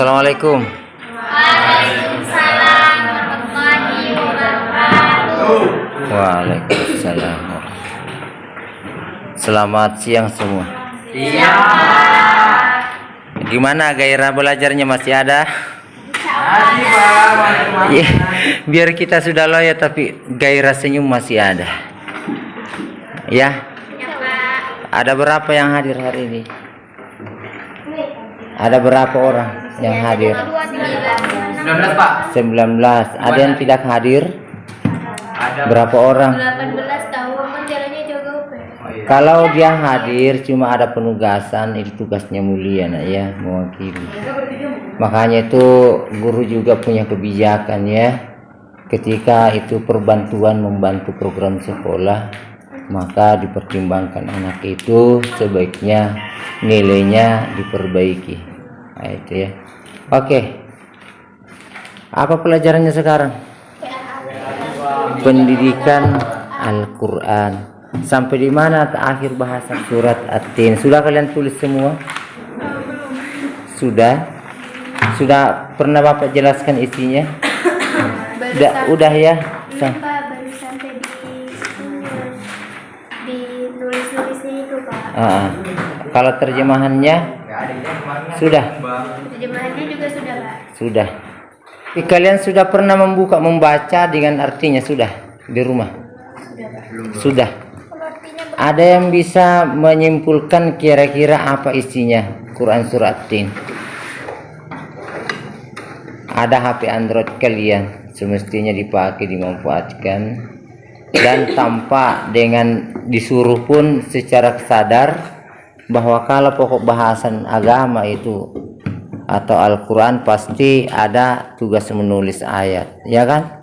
Assalamualaikum. Waalaikumsalam warahmatullahi wabarakatuh. Waalaikumsalam. Selamat siang semua. Gimana gairah belajarnya masih ada? Iya, biar kita sudah loyo tapi gairah senyum masih ada. Ya, Ya ada berapa yang hadir hari ini? Ada berapa orang yang hadir? Dua tiga. 19 Pak. 19. Ada yang tidak hadir? Ada. Berapa orang? 18 tahun jalannya juga Pak. Oh, iya. Kalau dia hadir cuma ada penugasan itu tugasnya mulia nak ya mewakili. Makanya itu guru juga punya kebijakan ya. Ketika itu perbantuan membantu program sekolah maka dipertimbangkan anak itu sebaiknya nilainya diperbaiki. Nah, itu ya. Oke. Apa pelajarannya sekarang? Pendidikan Al-Qur'an. Sampai di mana akhir bahasa surat At-Tin? Sudah kalian tulis semua? Sudah? Sudah pernah Bapak jelaskan isinya? Udah, udah ya. Belum, Sa- Pak, baru sampai di di nulis-nulisnya itu Pak. Ah, kalau terjemahannya sudah, Terjemahannya juga sudah Pak. sudah. Tapi kalian sudah pernah membuka membaca dengan artinya sudah di rumah? Sudah Pak. Sudah. Kalau artinya Ada yang bisa menyimpulkan kira-kira apa isinya Quran surat Tin? Ada HP Android kalian semestinya dipakai dimanfaatkan dan tanpa dengan disuruh pun secara sadar bahwa kalau pokok bahasan agama itu atau Al-Quran pasti ada tugas menulis ayat ya kan?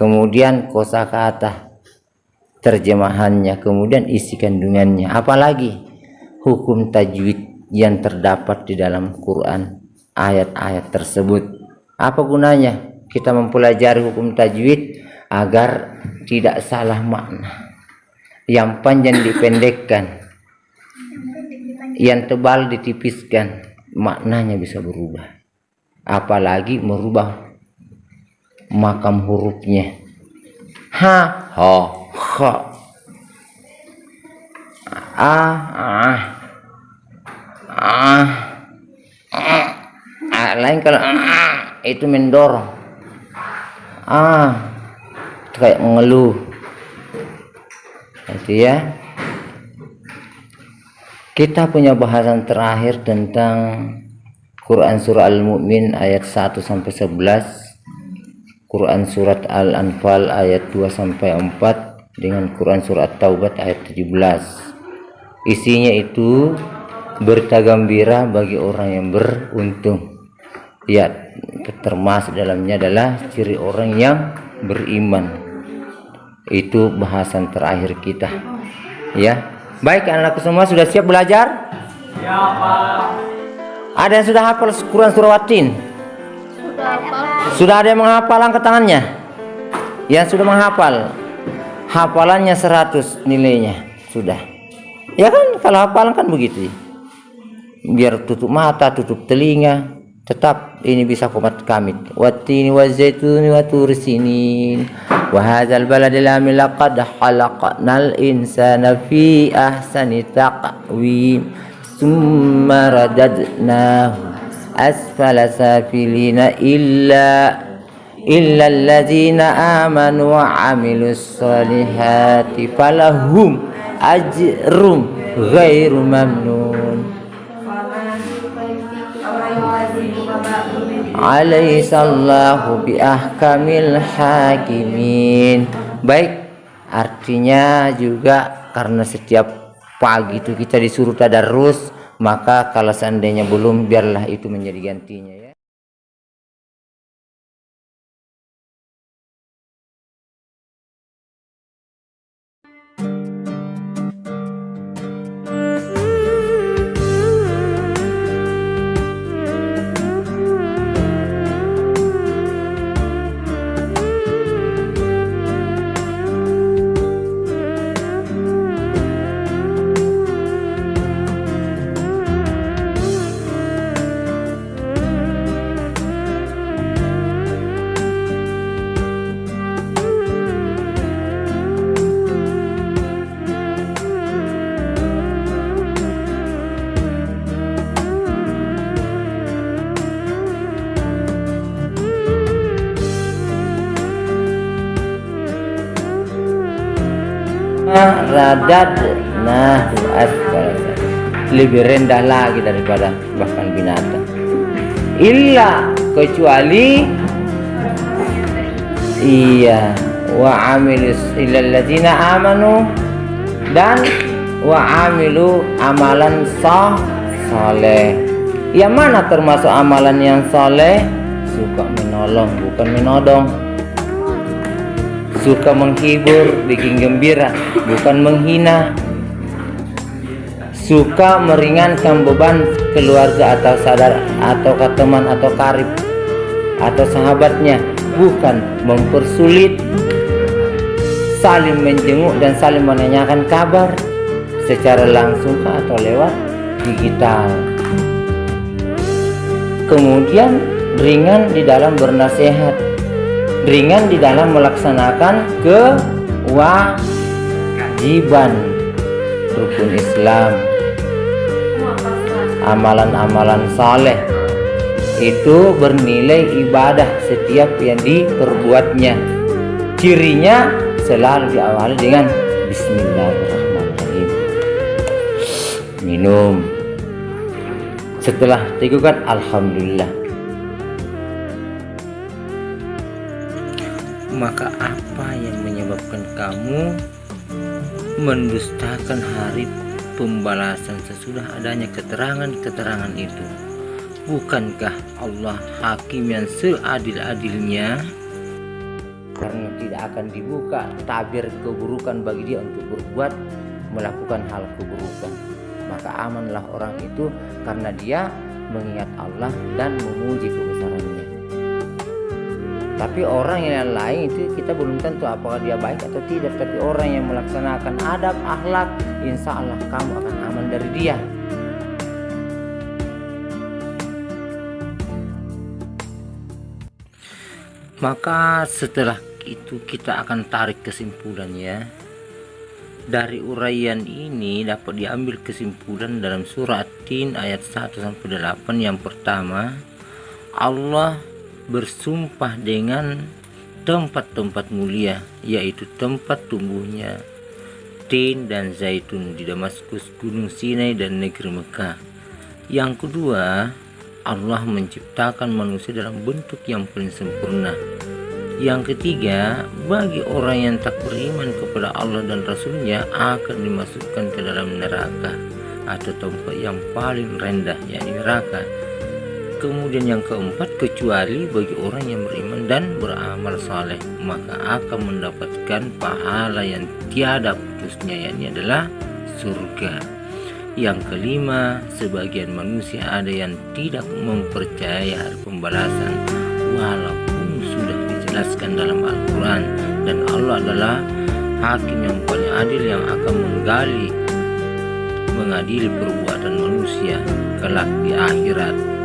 Kemudian kosakata terjemahannya kemudian isi kandungannya. Apalagi hukum tajwid yang terdapat di dalam Quran ayat-ayat tersebut. Apa gunanya kita mempelajari hukum tajwid agar tidak salah makna? Yang panjang dipendekkan yang tebal ditipiskan maknanya bisa berubah. Apalagi merubah makam hurufnya. Ha ho kha a ah ah Ah, lain kalau ah itu mendorong. Ah kayak mengeluh itu ya kita punya bahasan terakhir tentang Quran surah Al-Mu'min ayat 1 sampai 11 Quran surat Al-Anfal ayat 2 sampai 4 dengan Quran surat Taubat ayat 17 isinya itu berita gembira bagi orang yang beruntung. Ya termasuk dalamnya adalah ciri orang yang beriman. Itu bahasan terakhir kita. Ya baik anak semua sudah siap belajar? Ya Pak. ada yang sudah hafal Quran surah Watin? Sudah Pak. sudah ada yang menghafal angkat tangannya? Yang sudah menghafal hafalannya 100 nilainya. Sudah. Ya kan kalau hafalan kan begitu. Biar tutup mata tutup telinga tetap ini bisa komat kamit watini wa zaituni wa tursinin. Wa hadzal baladil amil laqad khalaqnal insana fi ahsani taqwim. Summa radadnahu asfala safilina illa illa alladzina amanu wa amilus solihati falahum ajrum ghairu mamnun Alaihissallahu bi ahkamil hakimin. Baik, artinya juga karena setiap pagi itu kita disuruh tadarus, maka kalau seandainya belum biarlah itu menjadi gantinya ya. Radad nah lebih rendah lagi daripada bahkan binatang. Illa kecuali iya. Wa amilus illal ladzina amanu dan wa amilu amalan sah saleh. Yang mana termasuk amalan yang saleh? Suka menolong bukan menodong suka menghibur bikin gembira bukan menghina. Suka meringankan beban keluarga atau sadar atau ke teman atau karib atau sahabatnya. Bukan mempersulit. Saling menjenguk dan saling menanyakan kabar secara langsung atau lewat digital. Kemudian ringan di dalam bernasihat ringan di dalam melaksanakan kewajiban. Rukun Islam. Amalan-amalan saleh. Itu bernilai ibadah setiap yang diperbuatnya. Cirinya selalu diawali dengan Bismillahirrahmanirrahim. Minum. Setelah tegukan Alhamdulillah maka apa yang menyebabkan kamu mendustakan hari pembalasan sesudah adanya keterangan-keterangan itu? Bukankah Allah hakim yang seadil-adilnya? Karena tidak akan dibuka tabir keburukan bagi dia untuk berbuat melakukan hal keburukan. Maka amanlah orang itu karena dia mengingat Allah dan memuji kebesarannya tapi orang yang lain itu kita belum tentu apakah dia baik atau tidak. Tapi orang yang melaksanakan adab akhlak insya Allah kamu akan aman dari dia. Maka setelah itu kita akan tarik kesimpulannya dari uraian ini dapat diambil kesimpulan dalam surat Tin ayat 1 sampai 8 yang pertama. Allah bersumpah dengan tempat-tempat mulia yaitu tempat tumbuhnya tin dan zaitun di Damaskus, Gunung Sinai dan negeri Mekah. Yang kedua, Allah menciptakan manusia dalam bentuk yang paling sempurna. Yang ketiga, bagi orang yang tak beriman kepada Allah dan Rasulnya akan dimasukkan ke dalam neraka atau tempat yang paling rendah, yakni neraka. Kemudian yang keempat, kecuali bagi orang yang beriman dan beramal saleh, maka akan mendapatkan pahala yang tiada putusnya, yakni adalah surga. Yang kelima, sebagian manusia ada yang tidak mempercayai hari pembalasan, walaupun sudah dijelaskan dalam Al-Quran, dan Allah adalah hakim yang paling adil yang akan menggali mengadili perbuatan manusia kelak di akhirat